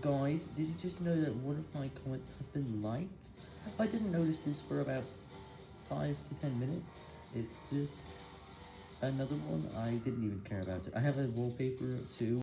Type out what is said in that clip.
Guys, did you just know that one of my comments has been liked? I didn't notice this for about 5 to 10 minutes. It's just another one. I didn't even care about it. I have a wallpaper too.